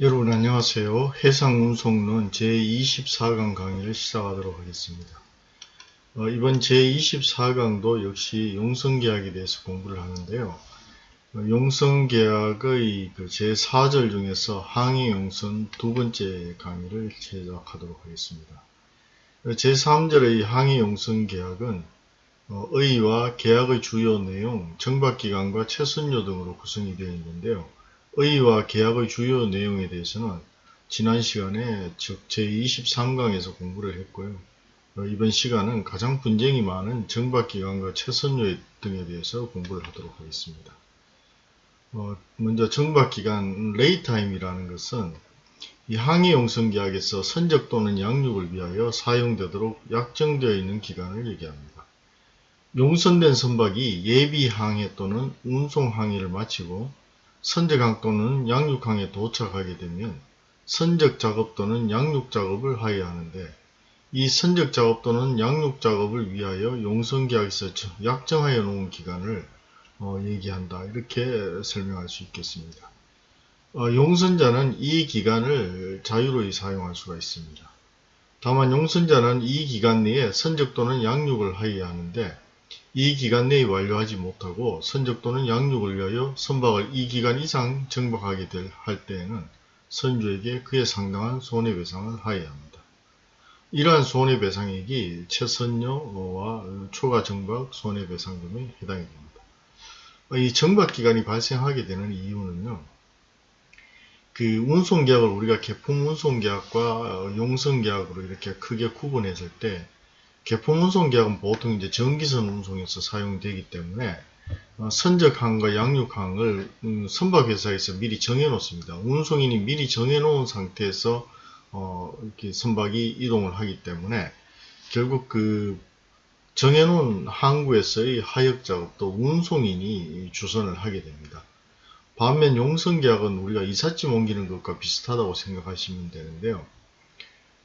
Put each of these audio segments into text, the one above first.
여러분 안녕하세요. 해상운송론 제24강 강의를 시작하도록 하겠습니다. 어, 이번 제24강도 역시 용성계약에 대해서 공부를 하는데요. 어, 용성계약의 그 제4절 중에서 항해용선 두 번째 강의를 제작하도록 하겠습니다. 어, 제3절의 항해용선계약은 어, 의의와 계약의 주요 내용, 정박기간과 최선료 등으로 구성이 되어 있는데요. 의의와 계약의 주요 내용에 대해서는 지난 시간에 즉 제23강에서 공부를 했고요. 어, 이번 시간은 가장 분쟁이 많은 정박기간과 체선료 등에 대해서 공부를 하도록 하겠습니다. 어, 먼저 정박기간 laytime이라는 것은 이 항해용선계약에서 선적 또는 양육을 위하여 사용되도록 약정되어 있는 기간을 얘기합니다. 용선된 선박이 예비항해 또는 운송항해를 마치고 선적항 또는 양육항에 도착하게 되면 선적 작업 또는 양육 작업을 하여야 하는데 이 선적 작업 또는 양육 작업을 위하여 용선계약에서 약정하여 놓은 기간을 어, 얘기한다. 이렇게 설명할 수 있겠습니다. 어, 용선자는 이 기간을 자유로이 사용할 수가 있습니다. 다만 용선자는 이 기간 내에 선적 또는 양육을 하여야 하는데 이 기간 내에 완료하지 못하고 선적 또는 양육을 위하여 선박을 이 기간 이상 정박하게 될 할 때에는 선주에게 그에 상당한 손해배상을 하여야 합니다. 이러한 손해배상액이 최선료와 초과 정박 손해배상금에 해당이 됩니다. 이 정박기간이 발생하게 되는 이유는요. 그 운송계약을 우리가 개품 운송계약과 용선계약으로 이렇게 크게 구분했을 때 개품 운송 계약은 보통 이제 전기선 운송에서 사용되기 때문에 어, 선적항과 양육항을 음, 선박회사에서 미리 정해 놓습니다. 운송인이 미리 정해 놓은 상태에서 어, 이렇게 선박이 이동을 하기 때문에 결국 그 정해 놓은 항구에서의 하역 작업도 운송인이 주선을 하게 됩니다. 반면 용선계약은 우리가 이삿짐 옮기는 것과 비슷하다고 생각하시면 되는데요.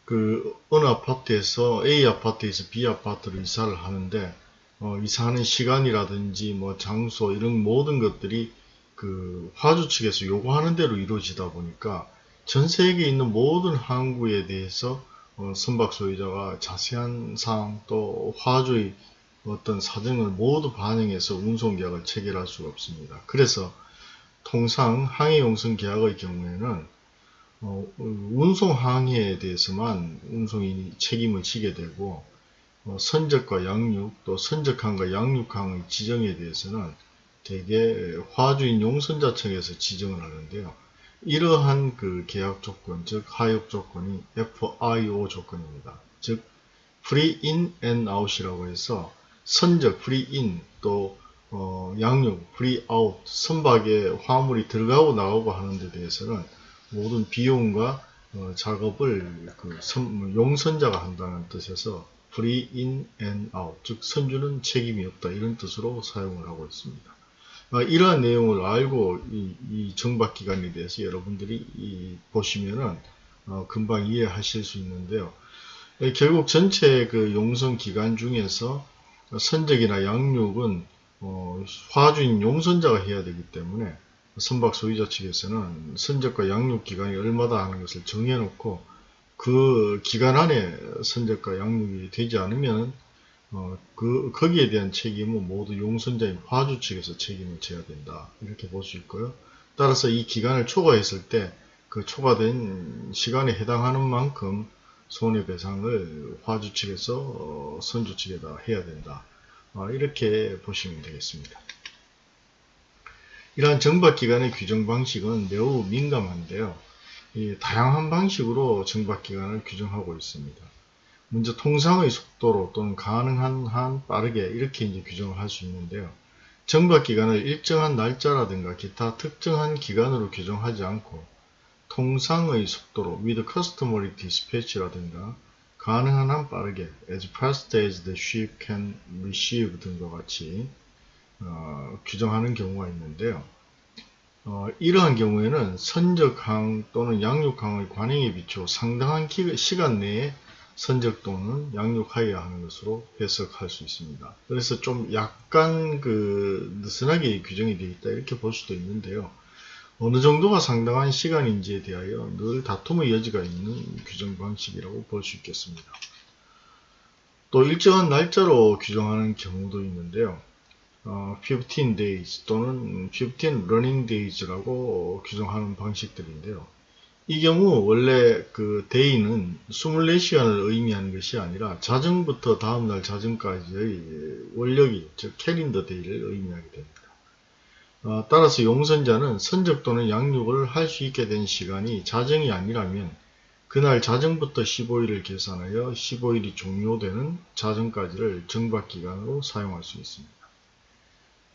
그 어느 아파트에서 A 아파트에서 B 아파트로 이사를 하는데 어, 이사하는 시간이라든지 뭐 장소 이런 모든 것들이 그 화주 측에서 요구하는 대로 이루어지다 보니까 전 세계에 있는 모든 항구에 대해서 어, 선박 소유자가 자세한 사항 또 화주의 어떤 사정을 모두 반영해서 운송계약을 체결할 수가 없습니다. 그래서 통상 항해용선 계약의 경우에는 어, 운송 항해에 대해서만 운송인이 책임을 지게 되고 어, 선적과 양육 또 선적항과 양육항의 지정에 대해서는 대개 화주인 용선자청에서 지정을 하는데요. 이러한 그 계약 조건, 즉 하역 조건이 FIO 조건입니다. 즉 Free In and Out이라고 해서 선적 Free In 또 어, 양육 Free Out 선박에 화물이 들어가고 나오고 하는 데 대해서는 모든 비용과 어, 작업을 그 선, 용선자가 한다는 뜻에서 free in and out 즉 선주는 책임이 없다 이런 뜻으로 사용을 하고 있습니다. 아, 이러한 내용을 알고 이, 이 정박기간에 대해서 여러분들이 이, 보시면은 어, 금방 이해하실 수 있는데요. 결국 전체 그 용선 기간 중에서 선적이나 양육은 어, 화주인 용선자가 해야 되기 때문에 선박 소유자 측에서는 선적과 양육 기간이 얼마다 하는 것을 정해놓고 그 기간 안에 선적과 양육이 되지 않으면 어, 그 거기에 대한 책임은 모두 용선자인 화주 측에서 책임을 져야 된다 이렇게 볼 수 있고요. 따라서 이 기간을 초과했을 때 그 초과된 시간에 해당하는 만큼 손해배상을 화주 측에서 어, 선주 측에다 해야 된다. 어, 이렇게 보시면 되겠습니다. 이러한 정박기간의 규정 방식은 매우 민감한데요. 다양한 방식으로 정박기간을 규정하고 있습니다. 먼저 통상의 속도로 또는 가능한 한 빠르게 이렇게 이제 규정을 할 수 있는데요. 정박기간을 일정한 날짜라든가 기타 특정한 기간으로 규정하지 않고 통상의 속도로 with customary dispatch라든가 가능한 한 빠르게 as fast as the ship can receive 등과 같이 어, 규정하는 경우가 있는데요. 어, 이러한 경우에는 선적항 또는 양육항의 관행에 비추어 상당한 기, 시간 내에 선적 또는 양육하여야 하는 것으로 해석할 수 있습니다. 그래서 좀 약간 그 느슨하게 규정이 되어 있다 이렇게 볼 수도 있는데요. 어느 정도가 상당한 시간인지에 대하여 늘 다툼의 여지가 있는 규정 방식이라고 볼 수 있겠습니다. 또 일정한 날짜로 규정하는 경우도 있는데요. 어, 15 days 또는 15 running days라고 규정하는 방식들인데요. 이 경우 원래 그 day는 24시간을 의미하는 것이 아니라 자정부터 다음날 자정까지의 원력이 즉 캘린더 데이를 의미하게 됩니다. 어, 따라서 용선자는 선적 또는 양육을 할 수 있게 된 시간이 자정이 아니라면 그날 자정부터 15일을 계산하여 15일이 종료되는 자정까지를 정박기간으로 사용할 수 있습니다.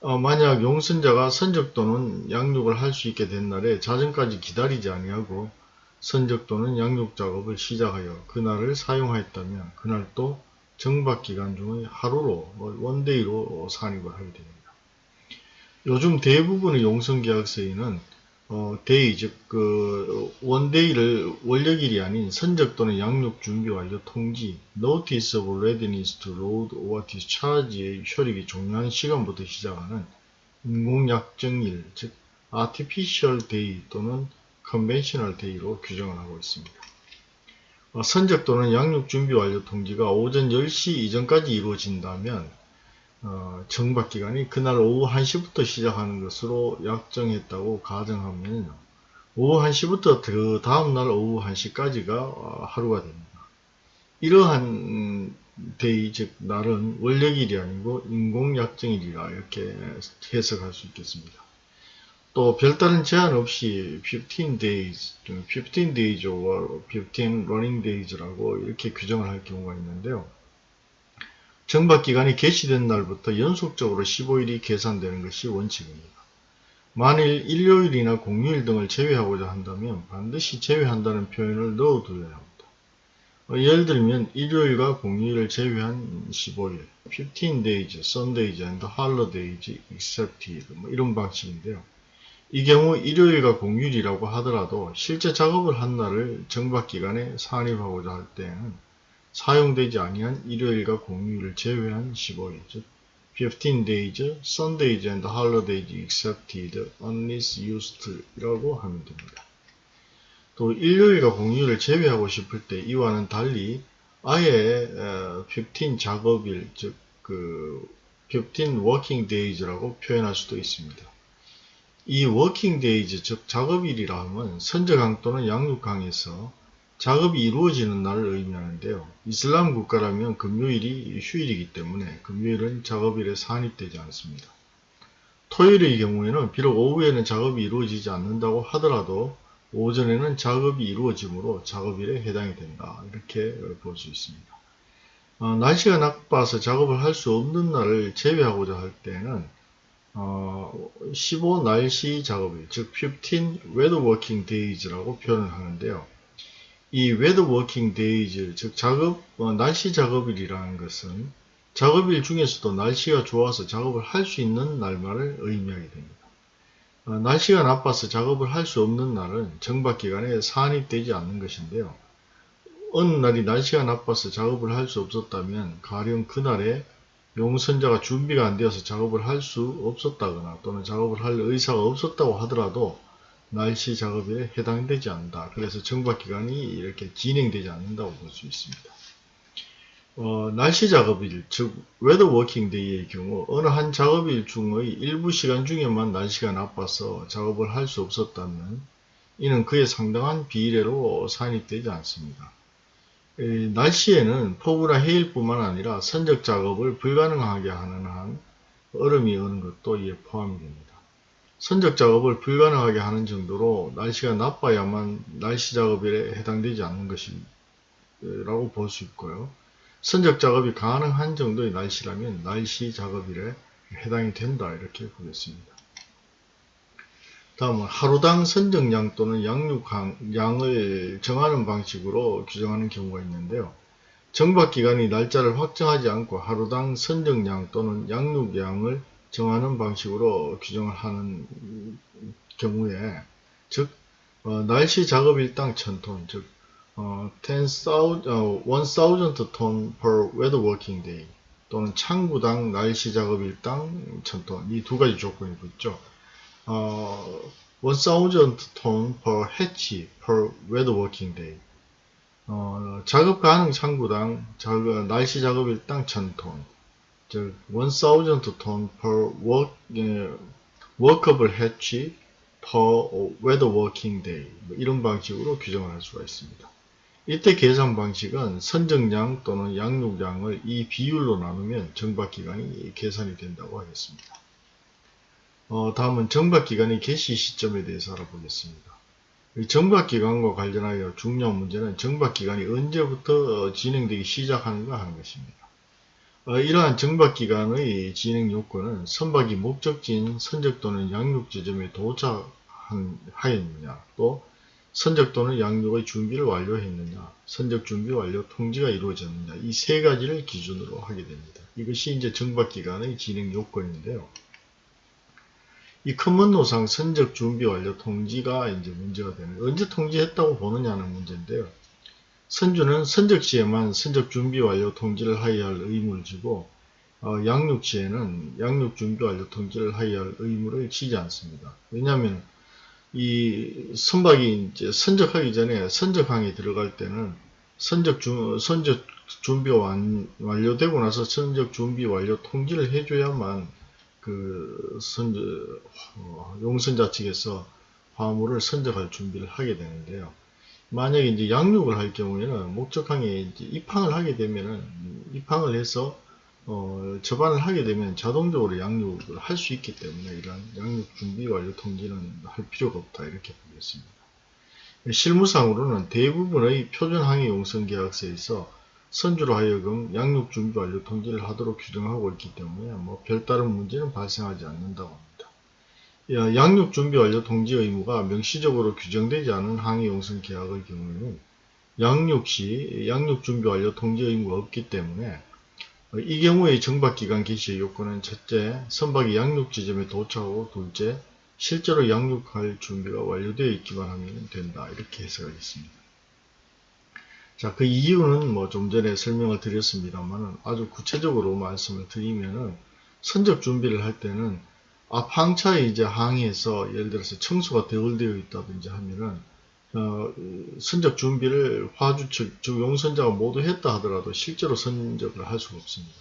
어, 만약 용선자가 선적 또는 양육을 할 수 있게 된 날에 자정까지 기다리지 아니하고 선적 또는 양육 작업을 시작하여 그날을 사용하였다면 그날 또 정박기간 중의 하루로 뭐 원데이로 산입을 하게 됩니다. 요즘 대부분의 용선계약서에는 어, day, 즉, 그, one day를 월력일이 아닌 선적 또는 양육 준비 완료 통지, notice of readiness to load or discharge의 효력이 종료한 시간부터 시작하는 인공약정일, 즉, artificial day 또는 conventional day로 규정을 하고 있습니다. 어, 선적 또는 양육 준비 완료 통지가 오전 10시 이전까지 이루어진다면 어, 정박 기간이 그날 오후 1시부터 시작하는 것으로 약정했다고 가정하면 오후 1시부터 그 다음날 오후 1시까지가 어, 하루가 됩니다. 이러한 day 즉 날은 월력일이 아니고 인공약정일이라 이렇게 해석할 수 있겠습니다. 또 별다른 제한 없이 15 days, 15 days or 15 running days라고 이렇게 규정을 할 경우가 있는데요. 정박기간이 개시된 날부터 연속적으로 15일이 계산되는 것이 원칙입니다. 만일 일요일이나 공휴일 등을 제외하고자 한다면 반드시 제외한다는 표현을 넣어두어야 합니다. 어, 예를 들면 일요일과 공휴일을 제외한 15일, 15 days, Sundays and holidays excepted 뭐 이런 방식인데요. 이 경우 일요일과 공휴일이라고 하더라도 실제 작업을 한 날을 정박기간에 산입하고자 할 때에는 사용되지 아니한 일요일과 공휴일을 제외한 15일, 즉 15 days, Sundays and holidays excepted, unless used 이라고 하면 됩니다. 또 일요일과 공휴일을 제외하고 싶을 때 이와는 달리 아예 15 작업일, 즉그 15 working days라고 표현할 수도 있습니다. 이 working days, 즉 작업일이라 하면 선저강 또는 양육강에서 작업이 이루어지는 날을 의미하는데요. 이슬람 국가라면 금요일이 휴일이기 때문에 금요일은 작업일에 산입되지 않습니다. 토요일의 경우에는 비록 오후에는 작업이 이루어지지 않는다고 하더라도 오전에는 작업이 이루어지므로 작업일에 해당이 된다. 이렇게 볼 수 있습니다. 어, 날씨가 나빠서 작업을 할 수 없는 날을 제외하고자 할 때는 어, 15 날씨 작업일, 즉 15 weather working days라고 표현을 하는데요. 이 weather working days, 즉 작업, 어, 날씨 작업일이라는 것은 작업일 중에서도 날씨가 좋아서 작업을 할 수 있는 날만을 의미하게 됩니다. 어, 날씨가 나빠서 작업을 할 수 없는 날은 정박기간에 산입되지 않는 것인데요. 어느 날이 날씨가 나빠서 작업을 할 수 없었다면 가령 그날에 용선자가 준비가 안 되어서 작업을 할 수 없었다거나 또는 작업을 할 의사가 없었다고 하더라도 날씨 작업에 해당되지 않는다. 그래서 정박기간이 이렇게 진행되지 않는다고 볼 수 있습니다. 어, 날씨 작업일, 즉 weather working day의 경우 어느 한 작업일 중의 일부 시간 중에만 날씨가 나빠서 작업을 할 수 없었다면 이는 그에 상당한 비례로 산입되지 않습니다. 에, 날씨에는 폭우나 해일뿐만 아니라 선적 작업을 불가능하게 하는 한 얼음이 오는 것도 이에 포함이 됩니다. 선적 작업을 불가능하게 하는 정도로 날씨가 나빠야만 날씨 작업에 해당되지 않는 것이라고 볼 수 있고요. 선적 작업이 가능한 정도의 날씨라면 날씨 작업일에 해당이 된다 이렇게 보겠습니다. 다음은 하루당 선적량 또는 양육량을 정하는 방식으로 규정하는 경우가 있는데요. 정박기간이 날짜를 확정하지 않고 하루당 선적량 또는 양육량을 정하는 방식으로 규정을 하는 경우에 즉 어, 날씨 작업 일당 1000톤 즉 어, 10,000, 어, 1000 ton per weather working day 또는 창구당 날씨 작업 일당 1000톤 이 두 가지 조건이 붙죠. 어, 1000 ton per hatch per weather working day. 어, 작업 가능 창구당 작업, 날씨 작업 일당 1000톤. 즉, 1000 ton per work, 예, workable hatch per weather working day. 뭐 이런 방식으로 규정을 할 수가 있습니다. 이때 계산 방식은 선정량 또는 양육량을 이 비율로 나누면 정박기간이 계산이 된다고 하겠습니다. 어, 다음은 정박기간의 개시 시점에 대해서 알아보겠습니다. 정박기간과 관련하여 중요한 문제는 정박기간이 언제부터 진행되기 시작하는가 하는 것입니다. 어, 이러한 정박기간의 진행 요건은 선박이 목적지인 선적 또는 양육 지점에 도착하였느냐 또 선적 또는 양육의 준비를 완료했느냐 선적 준비 완료 통지가 이루어졌느냐 이 세 가지를 기준으로 하게 됩니다. 이것이 이제 정박기간의 진행 요건인데요. 이 큰문노상 선적 준비 완료 통지가 이제 문제가 되는 언제 통지했다고 보느냐는 문제인데요. 선주는 선적 시에만 선적 준비 완료 통지를 하여야 할 의무를 지고 어, 양육 시에는 양육 준비 완료 통지를 하여야 할 의무를 지지 않습니다. 왜냐하면 이 선박이 이제 선적하기 전에 선적항에 들어갈 때는 선적 주, 선적 준비 완, 완료되고 나서 선적 준비 완료 통지를 해줘야만 그 선저 어, 용선자 측에서 화물을 선적할 준비를 하게 되는데요. 만약에 이제 양육을 할 경우에는 목적항에 이제 입항을 하게 되면은 입항을 해서 어, 접안을 하게 되면 자동적으로 양육을 할 수 있기 때문에 이런 양육 준비 완료 통지는 할 필요가 없다 이렇게 보겠습니다. 실무상으로는 대부분의 표준 항해 용선 계약서에서 선주로 하여금 양육 준비 완료 통지를 하도록 규정하고 있기 때문에 뭐 별다른 문제는 발생하지 않는다고 합니다. 양육 준비 완료 통지 의무가 명시적으로 규정되지 않은 항해 용선 계약의 경우에는 양육 시 양육 준비 완료 통지 의무가 없기 때문에 이 경우의 정박기간 개시의 요건은 첫째, 선박이 양육 지점에 도착하고 둘째, 실제로 양육할 준비가 완료되어 있기만 하면 된다. 이렇게 해석하겠습니다. 자, 그 이유는 뭐 좀 전에 설명을 드렸습니다만 아주 구체적으로 말씀을 드리면은 선적 준비를 할 때는 앞 항차에 이제 항에서 예를 들어서 청소가 덜 되어 있다든지 하면은 어, 선적 준비를 화주 측, 즉 용선자가 모두 했다 하더라도 실제로 선적을 할 수가 없습니다.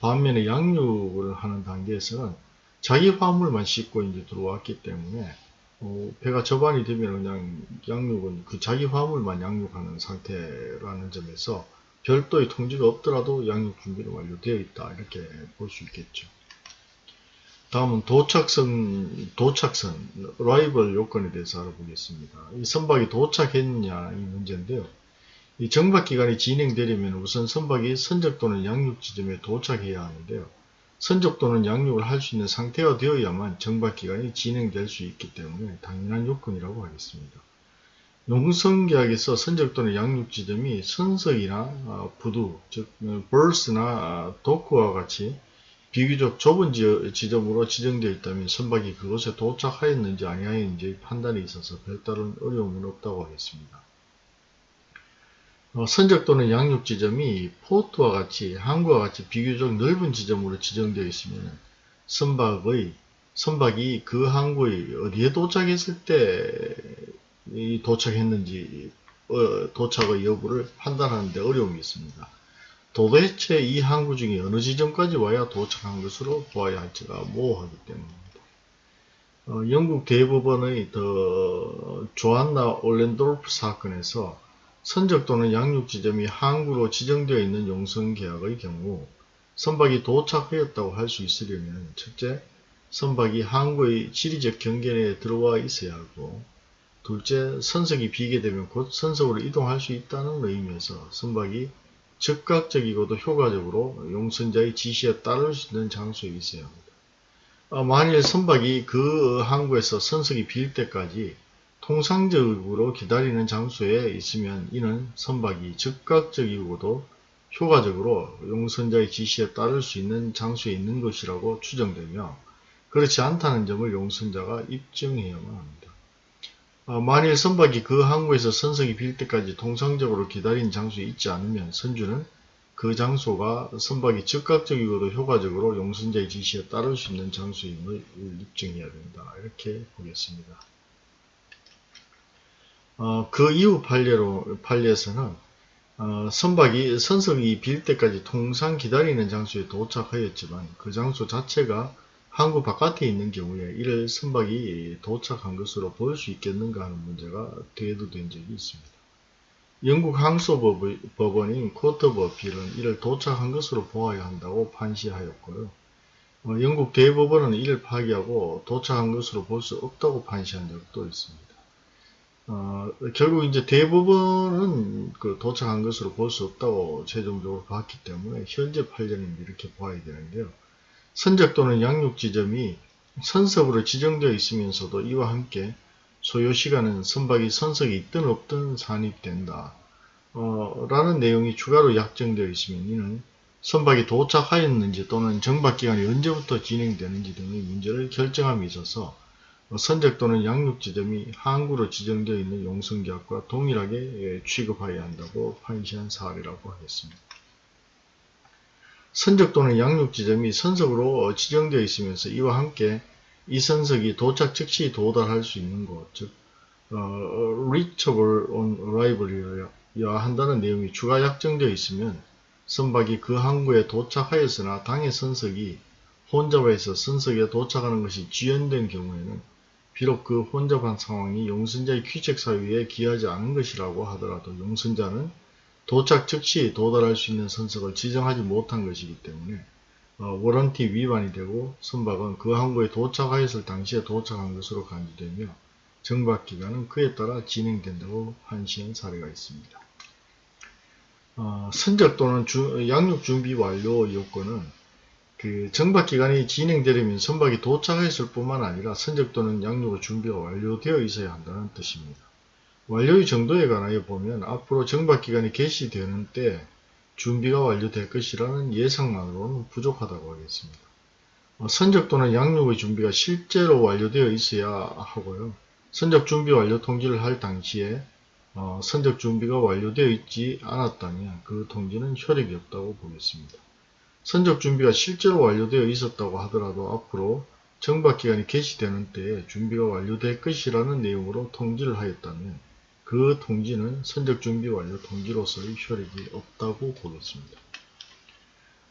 반면에 양육을 하는 단계에서는 자기 화물만 싣고 이제 들어왔기 때문에 어, 배가 접안이 되면 그냥 양육은 그 자기 화물만 양육하는 상태라는 점에서 별도의 통지가 없더라도 양육 준비는 완료되어 있다 이렇게 볼 수 있겠죠. 다음은 도착선, 도착선, 라이벌 요건에 대해서 알아보겠습니다. 이 선박이 도착했느냐 이 문제인데요. 이 정박 기간이 진행되려면 우선 선박이 선적 또는 양육 지점에 도착해야 하는데요. 선적 또는 양육을 할 수 있는 상태가 되어야만 정박 기간이 진행될 수 있기 때문에 당연한 요건이라고 하겠습니다. 농성계약에서 선적 또는 양육 지점이 선석이나 어, 부두, 즉 벌스나 어, 도크와 같이 비교적 좁은 지점으로 지정되어 있다면 선박이 그곳에 도착하였는지 아니하였는지 판단에 있어서 별다른 어려움은 없다고 하겠습니다. 어, 선적 또는 양육 지점이 포트와 같이 항구와 같이 비교적 넓은 지점으로 지정되어 있으면 선박의 선박이 그 항구에 어디에 도착했을 때 도착했는지 어, 도착의 여부를 판단하는데 어려움이 있습니다. 도대체 이 항구 중에 어느 지점까지 와야 도착한 것으로 보아야 할지가 모호하기 때문입니다. 어, 영국 대법원의 더 조안나 올렌도르프 사건에서 선적 또는 양육 지점이 항구로 지정되어 있는 용선 계약의 경우 선박이 도착하였다고 할 수 있으려면 첫째, 선박이 항구의 지리적 경계내에 들어와 있어야 하고 둘째, 선석이 비게 되면 곧 선석으로 이동할 수 있다는 의미에서 선박이 즉각적이고도 효과적으로 용선자의 지시에 따를 수 있는 장소에 있어야 합니다. 아, 만일 선박이 그 항구에서 선석이 빌 때까지 통상적으로 기다리는 장소에 있으면 이는 선박이 즉각적이고도 효과적으로 용선자의 지시에 따를 수 있는 장소에 있는 것이라고 추정되며 그렇지 않다는 점을 용선자가 입증해야만 합니다. 아, 만일 선박이 그 항구에서 선석이 빌 때까지 통상적으로 기다린 장소에 있지 않으면 선주는 그 장소가 선박이 즉각적이고도 효과적으로 용선자의 지시에 따를 수 있는 장소임을 입증해야 된다. 이렇게 보겠습니다. 어, 그 이후 판례로, 판례에서는 어, 선박이 선석이 빌 때까지 통상 기다리는 장소에 도착하였지만 그 장소 자체가 항구 바깥에 있는 경우에 이를 선박이 도착한 것으로 볼 수 있겠는가 하는 문제가 대두된 적이 있습니다. 영국 항소법원인 빌은 이를 도착한 것으로 보아야 한다고 판시하였고요. 어, 영국 대법원은 이를 파기하고 도착한 것으로 볼 수 없다고 판시한 적도 있습니다. 어, 결국 이제 대부분은 그 도착한 것으로 볼 수 없다고 최종적으로 봤기 때문에 현재 판례는 이렇게 봐야 되는데요. 선적 또는 양육 지점이 선석으로 지정되어 있으면서도 이와 함께 소요 시간은 선박이 선석이 있든 없든 산입된다. 어, 라는 내용이 추가로 약정되어 있으면 이는 선박이 도착하였는지 또는 정박기간이 언제부터 진행되는지 등의 문제를 결정함에 있어서 선적 또는 양육 지점이 항구로 지정되어 있는 용성계약과 동일하게 예, 취급하여야 한다고 판시한 사례라고 하겠습니다. 선적 또는 양육 지점이 선석으로 지정되어 있으면서 이와 함께 이 선석이 도착 즉시 도달할 수 있는 곳, 즉 어, reachable on arrival이어야 한다는 내용이 추가 약정되어 있으면 선박이 그 항구에 도착하였으나 당의 선석이 혼잡해서 선석에 도착하는 것이 지연된 경우에는 비록 그 혼잡한 상황이 용선자의 귀책 사유에 기하지 않은 것이라고 하더라도 용선자는 도착 즉시 도달할 수 있는 선석을 지정하지 못한 것이기 때문에 어, 워런티 위반이 되고 선박은 그 항구에 도착하였을 당시에 도착한 것으로 간주되며 정박기간은 그에 따라 진행된다고 판시한 사례가 있습니다. 어, 선적 또는 주, 양육 준비 완료 요건은 그 정박기간이 진행되려면 선박이 도착했을 뿐만 아니라 선적 또는 양육 준비가 완료되어 있어야 한다는 뜻입니다. 완료의 정도에 관하여 보면 앞으로 정박기간이 개시되는 때 준비가 완료될 것이라는 예상만으로는 부족하다고 하겠습니다. 어, 선적 또는 양육의 준비가 실제로 완료되어 있어야 하고요. 선적 준비 완료 통지를 할 당시에 어, 선적 준비가 완료되어 있지 않았다면 그 통지는 효력이 없다고 보겠습니다. 선적 준비가 실제로 완료되어 있었다고 하더라도 앞으로 정박기간이 개시되는 때에 준비가 완료될 것이라는 내용으로 통지를 하였다면 그 통지는 선적 준비 완료 통지로서의 효력이 없다고 보겠습니다.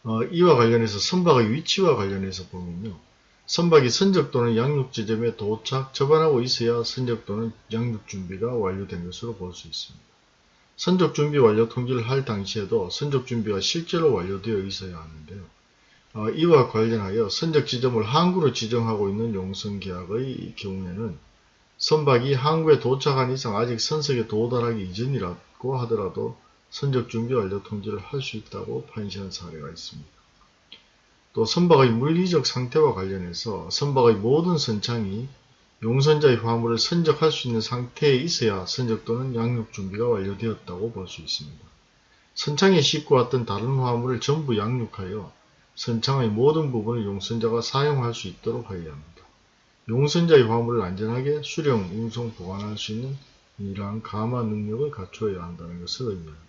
어, 이와 관련해서 선박의 위치와 관련해서 보면요. 선박이 선적 또는 양육 지점에 도착, 접안하고 있어야 선적 또는 양육 준비가 완료된 것으로 볼 수 있습니다. 선적 준비 완료 통지를 할 당시에도 선적 준비가 실제로 완료되어 있어야 하는데요. 어, 이와 관련하여 선적 지점을 항구로 지정하고 있는 용선 계약의 경우에는 선박이 항구에 도착한 이상 아직 선석에 도달하기 이전이라고 하더라도 선적 준비 완료 통지를 할 수 있다고 판시한 사례가 있습니다. 또 선박의 물리적 상태와 관련해서 선박의 모든 선창이 용선자의 화물을 선적할 수 있는 상태에 있어야 선적 또는 양육 준비가 완료되었다고 볼 수 있습니다. 선창에 싣고 왔던 다른 화물을 전부 양육하여 선창의 모든 부분을 용선자가 사용할 수 있도록 하여야 합니다. 용선자의 화물을 안전하게 수령, 운송, 보관할 수 있는 이러한 감화 능력을 갖추어야 한다는 것을 의미합니다.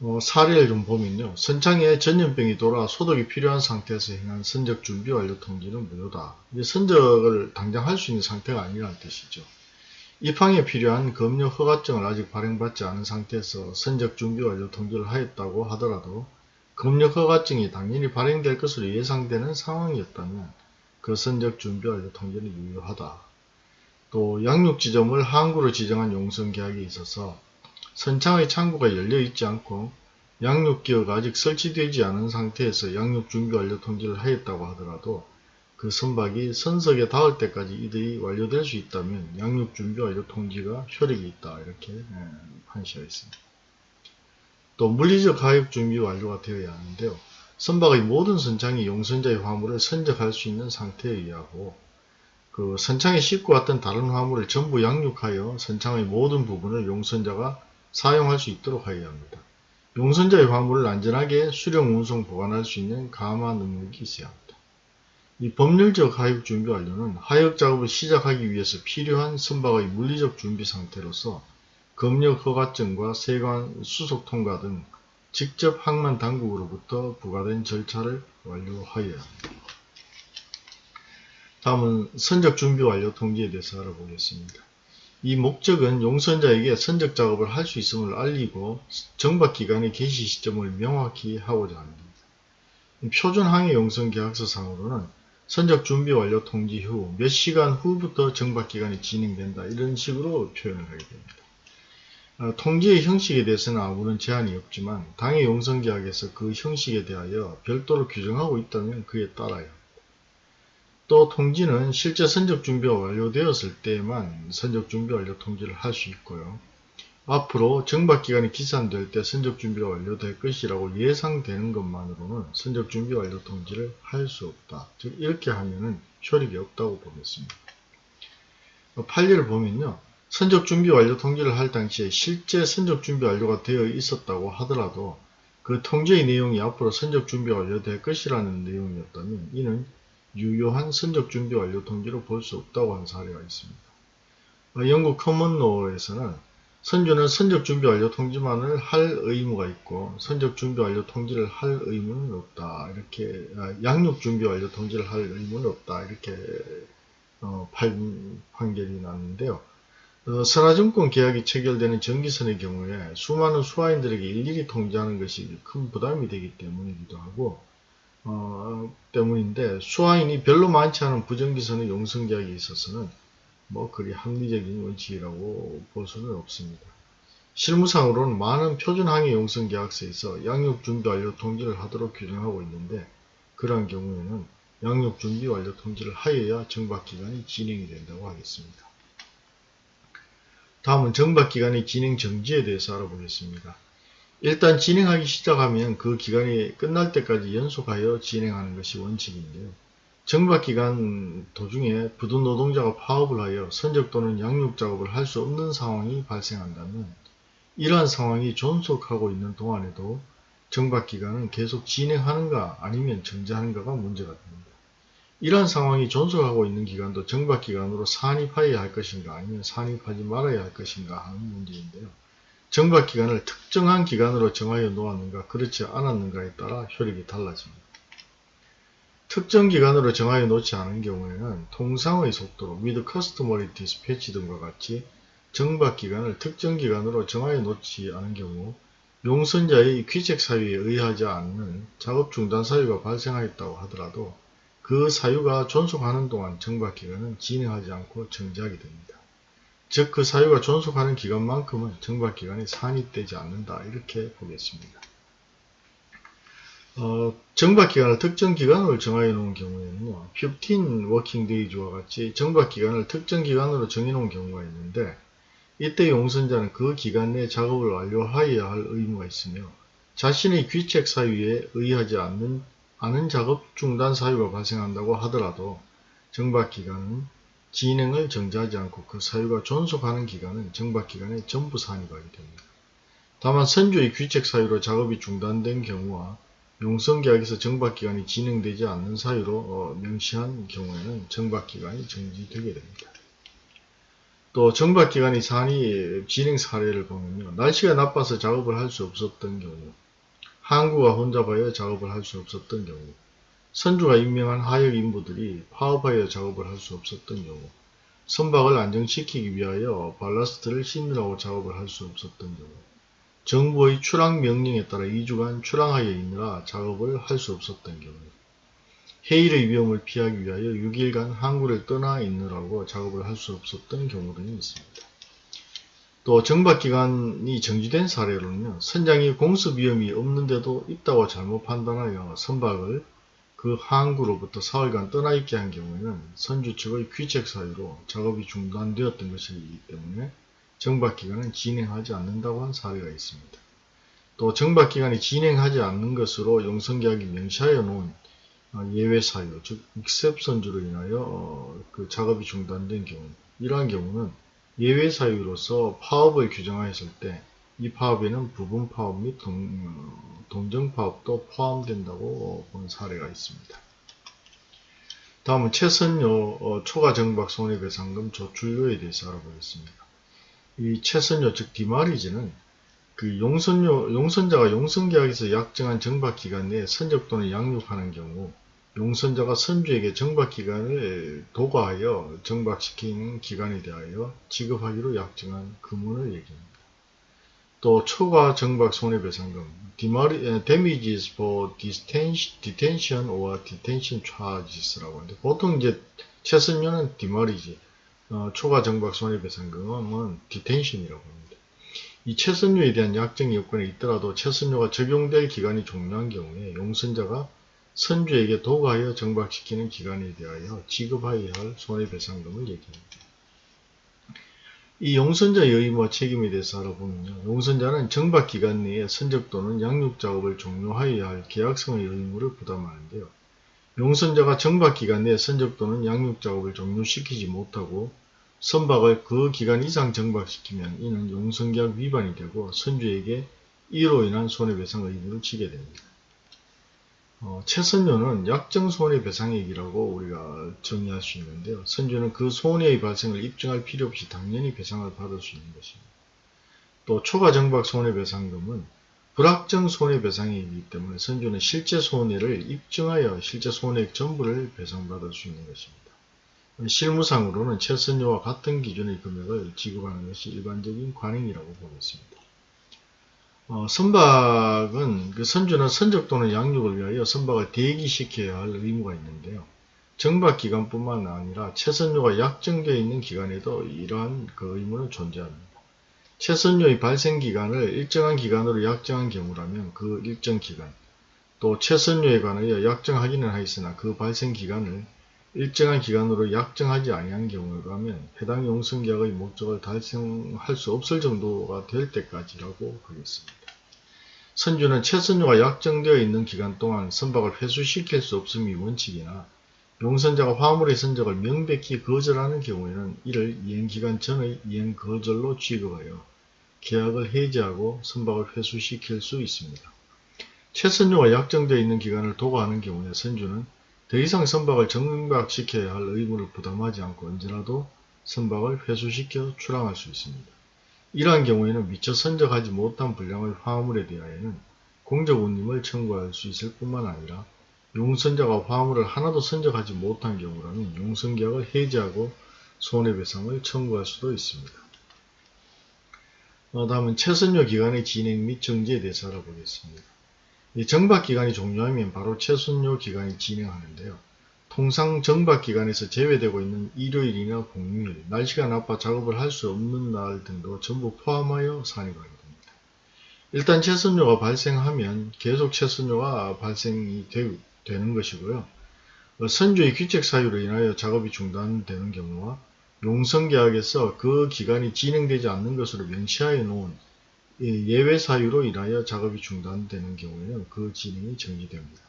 어, 사례를 좀 보면요. 선창에 전염병이 돌아 소독이 필요한 상태에서 행한 선적 준비 완료 통지는 무효다. 이제 선적을 당장 할 수 있는 상태가 아니라는 뜻이죠. 입항에 필요한 검역 허가증을 아직 발행받지 않은 상태에서 선적 준비 완료 통지를 하였다고 하더라도 검역 허가증이 당연히 발행될 것으로 예상되는 상황이었다면 그 선적 준비 완료 통지는 유효하다. 또 양육 지점을 항구로 지정한 용선 계약에 있어서 선창의 창구가 열려 있지 않고 양육 기어가 아직 설치되지 않은 상태에서 양육 준비 완료 통지를 하였다고 하더라도 그 선박이 선석에 닿을 때까지 이들이 완료될 수 있다면 양육 준비 완료 통지가 효력이 있다 이렇게 예, 판시하였습니다. 또 물리적 가입 준비 완료가 되어야 하는데요. 선박의 모든 선창이 용선자의 화물을 선적할 수 있는 상태에 의하고 그 선창에 싣고 왔던 다른 화물을 전부 양육하여 선창의 모든 부분을 용선자가 사용할 수 있도록 하여야 합니다. 용선자의 화물을 안전하게 수령, 운송, 보관할 수 있는 감화 능력이 있어야 합니다. 이 법률적 하역 준비 완료는 하역 작업을 시작하기 위해서 필요한 선박의 물리적 준비 상태로서 검역 허가증과 세관 수속 통과 등 직접 항만 당국으로부터 부과된 절차를 완료하여야 합니다. 다음은 선적 준비 완료 통지에 대해서 알아보겠습니다. 이 목적은 용선자에게 선적 작업을 할 수 있음을 알리고 정박기간의 개시 시점을 명확히 하고자 합니다. 표준 항해 용선 계약서상으로는 선적 준비 완료 통지 후 몇 시간 후부터 정박기간이 진행된다 이런 식으로 표현을 하게 됩니다. 어, 통지의 형식에 대해서는 아무런 제한이 없지만 당해 용선계약에서 그 형식에 대하여 별도로 규정하고 있다면 그에 합니다. 또 통지는 실제 선적 준비가 완료되었을 때에만 선적 준비 완료 통지를 할 수 있고요. 앞으로 정박기간이 기산될 때 선적 준비가 완료될 것이라고 예상되는 것만으로는 선적 준비 완료 통지를 할 수 없다. 즉 이렇게 하면 은 효력이 없다고 보겠습니다. 판례를 보면요. 선적 준비 완료 통지를 할 당시에 실제 선적 준비 완료가 되어 있었다고 하더라도 그 통지의 내용이 앞으로 선적 준비 완료될 것이라는 내용이었다면 이는 유효한 선적 준비 완료 통지로 볼 수 없다고 하는 사례가 있습니다. 어, 영국 커먼로에서는 선주는 선적 준비 완료 통지만을 할 의무가 있고 선적 준비 완료 통지를 할 의무는 없다. 이렇게 아, 양육 준비 완료 통지를 할 의무는 없다. 이렇게 어, 판, 판결이 났는데요. 어, 선화증권 계약이 체결되는 전기선의 경우에 수많은 수화인들에게 일일이 통지하는 것이 큰 부담이 되기 때문이기도 하고 어, 때문인데 수화인이 별로 많지 않은 부정기선의 용성계약에 있어서는 뭐 그리 합리적인 원칙이라고 볼 수는 없습니다. 실무상으로는 많은 표준항해 용성계약서에서 양육준비 완료 통지를 하도록 규정하고 있는데 그러한 경우에는 양육준비 완료 통지를 하여야 정박기간이 진행이 된다고 하겠습니다. 다음은 정박기간의 진행 정지에 대해서 알아보겠습니다. 일단 진행하기 시작하면 그 기간이 끝날 때까지 연속하여 진행하는 것이 원칙인데요. 정박기간 도중에 부두 노동자가 파업을 하여 선적 또는 양육 작업을 할 수 없는 상황이 발생한다면 이러한 상황이 존속하고 있는 동안에도 정박기간은 계속 진행하는가 아니면 정지하는가가 문제가 됩니다. 이러한 상황이 존속하고 있는 기간도 정박기간으로 산입하여야 할 것인가 아니면 산입하지 말아야 할 것인가 하는 문제인데요. 정박기간을 특정한 기간으로 정하여 놓았는가 그렇지 않았는가에 따라 효력이 달라집니다. 특정 기간으로 정하여 놓지 않은 경우에는 통상의 속도로 with customary dispatch 등과 같이 정박기간을 특정 기간으로 정하여 놓지 않은 경우 용선자의 귀책 사유에 의하지 않는 작업 중단 사유가 발생하였다고 하더라도 그 사유가 존속하는 동안 정박기간은 진행하지 않고 정지하게 됩니다. 즉 그 사유가 존속하는 기간만큼은 정박기간이 산입되지 않는다 이렇게 보겠습니다. 어, 정박기간을 특정 기간으로 정하여 놓은 경우에는요. 15 working days와 같이 정박기간을 특정 기간으로 정해 놓은 경우가 있는데 이때 용선자는 그 기간 내 작업을 완료하여야 할 의무가 있으며 자신의 귀책 사유에 의하지 않는 않은 작업 중단 사유가 발생한다고 하더라도 정박기간은 진행을 정지하지 않고 그 사유가 존속하는 기간은 정박기간에 전부 산입하게 됩니다. 다만 선주의 귀책 사유로 작업이 중단된 경우와 용성계약에서 정박기간이 진행되지 않는 사유로 어, 명시한 경우에는 정박기간이 정지되게 됩니다. 또 정박기간이 산이 진행 사례를 보면요. 날씨가 나빠서 작업을 할 수 없었던 경우 항구가 혼잡하여 작업을 할 수 없었던 경우 선주가 임명한 하역 인부들이 파업하여 작업을 할 수 없었던 경우 선박을 안정시키기 위하여 발라스트를 씻느라고 작업을 할 수 없었던 경우 정부의 출항 명령에 따라 2주간 출항하여 있느라 작업을 할 수 없었던 경우 해일의 위험을 피하기 위하여 6일간 항구를 떠나 있느라고 작업을 할 수 없었던 경우 등이 있습니다. 또 정박기간이 정지된 사례로는요. 선장이 공습 위험이 없는데도 있다고 잘못 판단하여 선박을 그 항구로부터 사흘간 떠나 있게 한 경우에는 선주 측의 귀책 사유로 작업이 중단되었던 것이기 때문에 정박기간은 진행하지 않는다고 한 사례가 있습니다. 또 정박기간이 진행하지 않는 것으로 용성계약이 명시하여 놓은 어, 예외 사유, 즉 익셉선주로 인하여 어, 그 작업이 중단된 경우 이러한 경우는 예외 사유로서 파업을 규정하였을 때 이 파업에는 부분 파업 및 동, 동정 파업도 포함된다고 본 사례가 있습니다. 다음은 최선료 어, 초과 정박 손해배상금 조출료에 대해서 알아보겠습니다. 이 최선료 즉 디마리지는 그 용선료, 용선자가 용선계약에서 약정한 정박 기간 내에 선적 또는 양육하는 경우 용선자가 선주에게 정박기간을 도과하여 정박시킨 기간에 대하여 지급하기로 약정한 금원을 얘기합니다. 또 초과 정박 손해배상금 damages for detention or detention charges라고 하는데 보통 이제 최선료는 디마리지 어, 초과 정박 손해배상금은 detention이라고 합니다. 이 최선료에 대한 약정 요건에 있더라도 최선료가 적용될 기간이 종료한 경우에 용선자가 선주에게 도구하여 정박시키는 기간에 대하여 지급하여야 할 손해배상금을 얘기합니다. 이 용선자의 의무와 책임에 대해서 알아보면요. 용선자는 정박기간 내에 선적 또는 양육작업을 종료하여야 할 계약성의 의무를 부담하는데요. 용선자가 정박기간 내에 선적 또는 양육작업을 종료시키지 못하고 선박을 그 기간 이상 정박시키면 이는 용선계약 위반이 되고 선주에게 이로 인한 손해배상 의무를 지게 됩니다. 어, 최선료는 약정 손해배상액이라고 우리가 정의할 수 있는데요. 선주는 그 손해의 발생을 입증할 필요 없이 당연히 배상을 받을 수 있는 것입니다. 또 초과정박 손해배상금은 불확정 손해배상액이기 때문에 선주는 실제 손해를 입증하여 실제 손해액 전부를 배상받을 수 있는 것입니다. 실무상으로는 최선료와 같은 기준의 금액을 지급하는 것이 일반적인 관행이라고 보겠습니다. 어, 선박은 그 선주는 선적 또는 양육을 위하여 선박을 대기시켜야 할 의무가 있는데요. 정박 기간뿐만 아니라 최선료가 약정되어 있는 기간에도 이러한 그 의무는 존재합니다. 최선료의 발생 기간을 일정한 기간으로 약정한 경우라면 그 일정 기간, 또 최선료에 관하여 약정하기는 하였으나 그 발생 기간을 일정한 기간으로 약정하지 아니한 경우라면 해당 용성계약의 목적을 달성할 수 없을 정도가 될 때까지라고 하겠습니다. 선주는 최선료가 약정되어 있는 기간 동안 선박을 회수시킬 수 없음이 원칙이나 용선자가 화물의 선적을 명백히 거절하는 경우에는 이를 이행기간 전의 이행 거절로 취급하여 계약을 해지하고 선박을 회수시킬 수 있습니다. 최선료가 약정되어 있는 기간을 도과하는 경우에 선주는 더 이상 선박을 정박시켜야 할 의무를 부담하지 않고 언제라도 선박을 회수시켜 출항할 수 있습니다. 이러한 경우에는 미처 선적하지 못한 분량의 화물에 대하여는 공적 운임을 청구할 수 있을 뿐만 아니라 용선자가 화물을 하나도 선적하지 못한 경우라면 용선계약을 해지하고 손해배상을 청구할 수도 있습니다. 어, 다음은 최선료 기간의 진행 및 정지에 대해서 알아보겠습니다. 정박기간이 종료하면 바로 최순료 기간이 진행하는데요. 통상 정박기간에서 제외되고 있는 일요일이나 공휴일, 날씨가 나빠 작업을 할 수 없는 날 등도 전부 포함하여 산입하게 됩니다. 일단 최순료가 발생하면 계속 최순료가 발생이 되, 는 것이고요. 선주의 규칙 사유로 인하여 작업이 중단되는 경우와 용성계약에서 그 기간이 진행되지 않는 것으로 명시하여 놓은 예외 사유로 인하여 작업이 중단되는 경우에는 그 진행이 정지됩니다.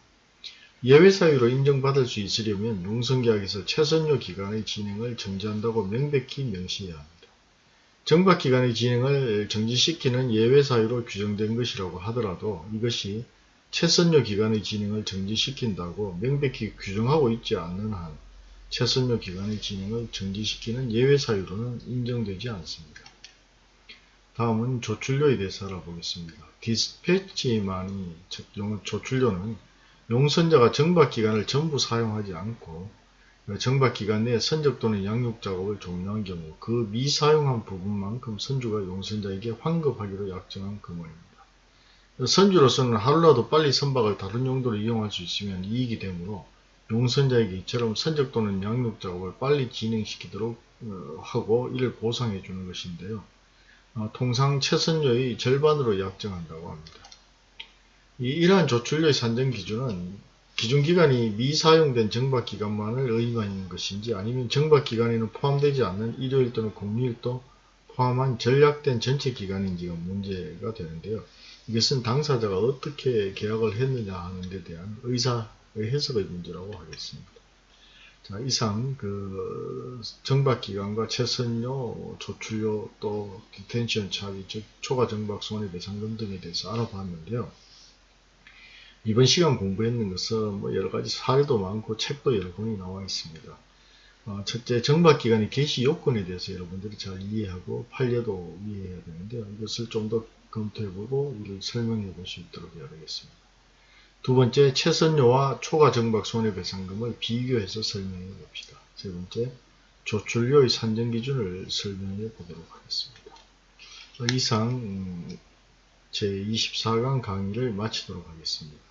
예외 사유로 인정받을 수 있으려면 용성계약에서 최선료 기간의 진행을 정지한다고 명백히 명시해야 합니다. 정박기간의 진행을 정지시키는 예외 사유로 규정된 것이라고 하더라도 이것이 최선료 기간의 진행을 정지시킨다고 명백히 규정하고 있지 않는 한 최선료 기간의 진행을 정지시키는 예외 사유로는 인정되지 않습니다. 다음은 조출료에 대해서 알아보겠습니다. 디스패치만이 즉 조출료는 용선자가 정박기간을 전부 사용하지 않고 정박기간 내에 선적 또는 양육작업을 종료한 경우 그 미사용한 부분만큼 선주가 용선자에게 환급하기로 약정한 금원입니다. 선주로서는 하루라도 빨리 선박을 다른 용도로 이용할 수 있으면 이익이 되므로 용선자에게 이처럼 선적 또는 양육작업을 빨리 진행시키도록 어, 하고 이를 보상해 주는 것인데요. 어, 통상 최선료의 절반으로 약정한다고 합니다. 이, 이러한 조출료의 산정 기준은 기준기간이 미사용된 정박기간만을 의미하는 것인지 아니면 정박기간에는 포함되지 않는 일요일 또는 공휴일도 포함한 절약된 전체 기간인지가 문제가 되는데요. 이것은 당사자가 어떻게 계약을 했느냐 하는 데 대한 의사의 해석의 문제라고 하겠습니다. 자, 이상 그 정박기간과 체선료, 조출료, 또 detention charge, 즉 초과 정박 손해배상금 등에 대해서 알아봤는데요. 이번 시간 공부했는 것은 뭐 여러 가지 사례도 많고 책도 여러 권이 나와 있습니다. 어, 첫째, 정박기간의 개시 요건에 대해서 여러분들이 잘 이해하고 판례도 이해해야 되는데요. 이것을 좀 더 검토해보고 이를 설명해 볼 수 있도록 해야 되겠습니다. 두 번째, 최선료와 초과 정박 손해배상금을 비교해서 설명해 봅시다. 세 번째, 조출료의 산정 기준을 설명해 보도록 하겠습니다. 어, 이상 음, 제24강 강의를 마치도록 하겠습니다.